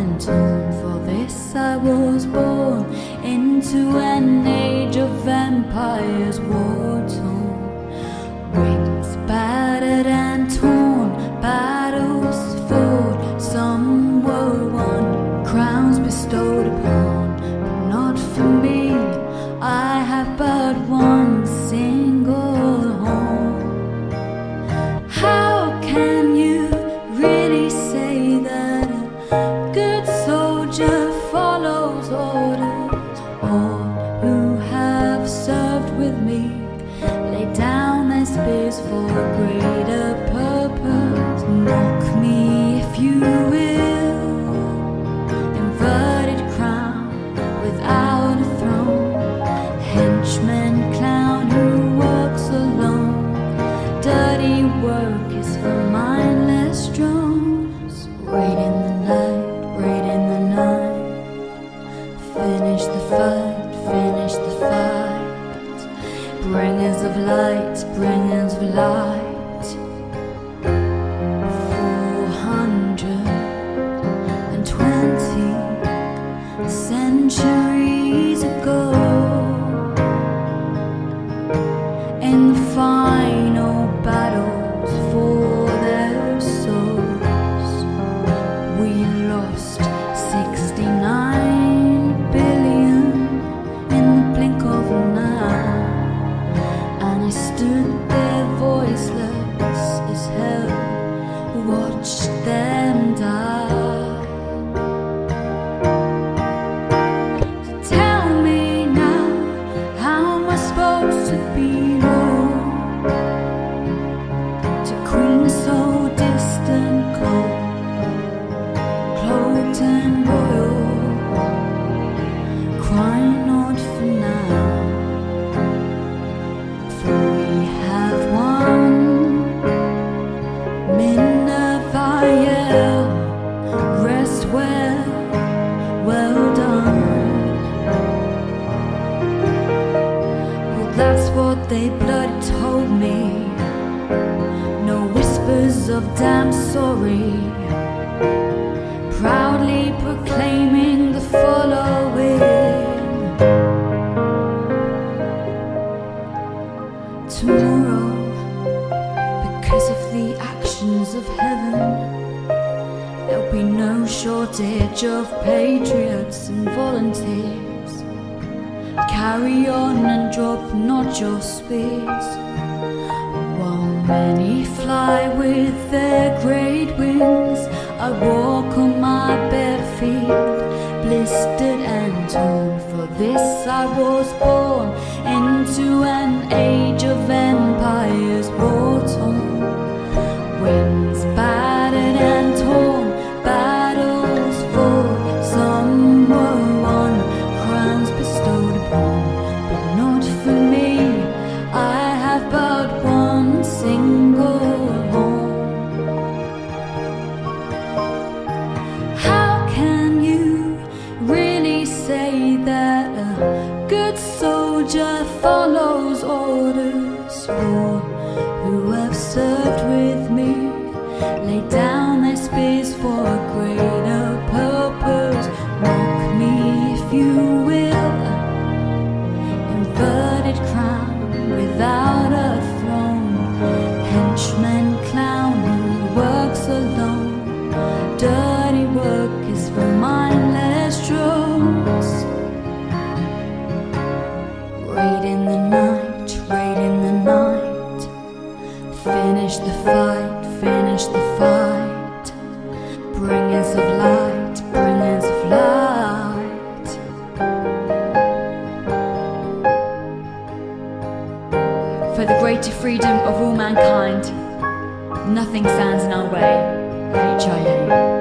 and. For this I was born into an age of empires war torn. Lay down their spears for a greater purpose. Mock me if you will, Bringers of light, bringers of light. Four hundred and twenty centuries ago. In the final battles to be damn sorry. Proudly proclaiming the following. Tomorrow, because of the actions of heaven, there'll be no shortage of patriots and volunteers. Carry on and drop not your spears. Many fly with their great wings, I walk on my bare feet, blistered and torn. For this I was born into an age of empires war. Crown without a throne, henchman clown who works alone. Dirty work is for mindless drones. Raid in the night, raid in the night. Finish the fight, finish the The freedom of all mankind, nothing stands in our way. HIA.